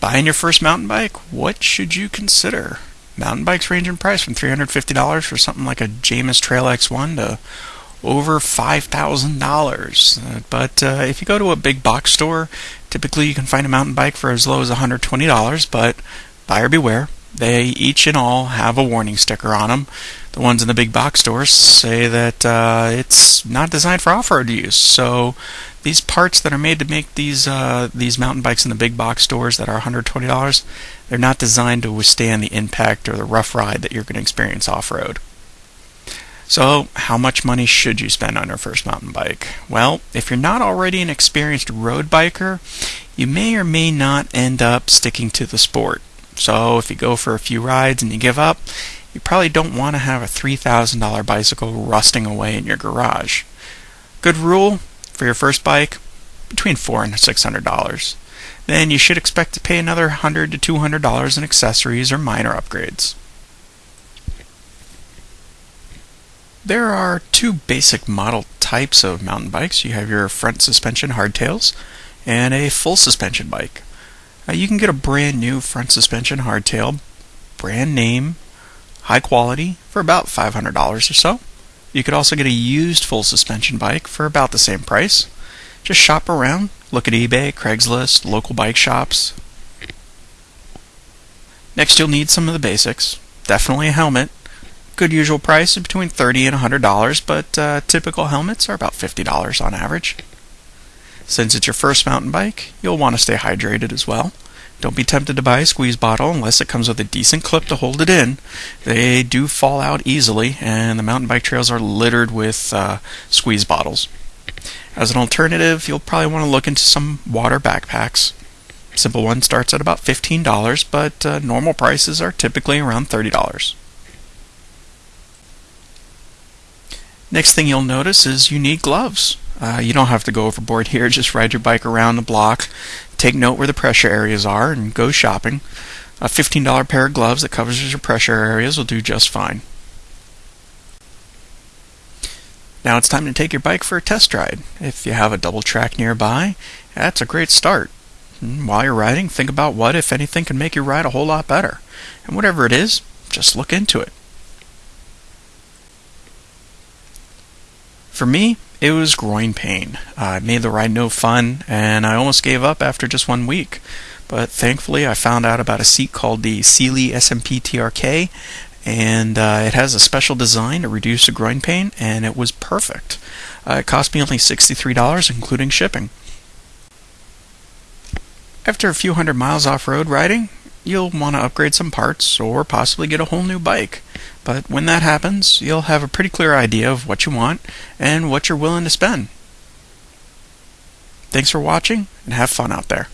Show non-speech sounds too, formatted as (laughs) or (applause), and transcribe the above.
Buying your first mountain bike, what should you consider? Mountain bikes range in price from $350 for something like a Jamis Trail X1 to over $5,000. Uh, but uh, if you go to a big box store, typically you can find a mountain bike for as low as $120, but buyer beware. They each and all have a warning sticker on them. The ones in the big box stores say that uh, it's not designed for off-road use. So these parts that are made to make these uh, these mountain bikes in the big box stores that are $120, they're not designed to withstand the impact or the rough ride that you're going to experience off-road. So, how much money should you spend on your first mountain bike? Well, if you're not already an experienced road biker, you may or may not end up sticking to the sport. So if you go for a few rides and you give up, you probably don't want to have a $3,000 bicycle rusting away in your garage. Good rule for your first bike, between four and $600. Then you should expect to pay another 100 to $200 in accessories or minor upgrades. There are two basic model types of mountain bikes. You have your front suspension hardtails and a full suspension bike. Uh, you can get a brand new front suspension hardtail, brand name, high quality, for about $500 or so. You could also get a used full suspension bike for about the same price. Just shop around, look at eBay, Craigslist, local bike shops. Next, you'll need some of the basics. Definitely a helmet. Good usual price is between 30 and $100, but uh, typical helmets are about $50 on average. Since it's your first mountain bike, you'll want to stay hydrated as well. Don't be tempted to buy a squeeze bottle unless it comes with a decent clip to hold it in. They do fall out easily, and the mountain bike trails are littered with uh, squeeze bottles. As an alternative, you'll probably want to look into some water backpacks. Simple one starts at about $15, but uh, normal prices are typically around $30. Next thing you'll notice is you need gloves. Uh, you don't have to go overboard here. (laughs) Just ride your bike around the block, take note where the pressure areas are, and go shopping. A $15 pair of gloves that covers your pressure areas will do just fine. Now it's time to take your bike for a test ride. If you have a double track nearby, that's a great start. And while you're riding, think about what, if anything, can make your ride a whole lot better. And whatever it is, just look into it. For me, it was groin pain. Uh, it made the ride no fun, and I almost gave up after just one week. But thankfully, I found out about a seat called the Selle SMP TRK, and uh, it has a special design to reduce the groin pain, and it was perfect. Uh, it cost me only $63, including shipping. After a few hundred miles off road riding, you'll want to upgrade some parts or possibly get a whole new bike. But when that happens, you'll have a pretty clear idea of what you want and what you're willing to spend. Thanks for watching and have fun out there.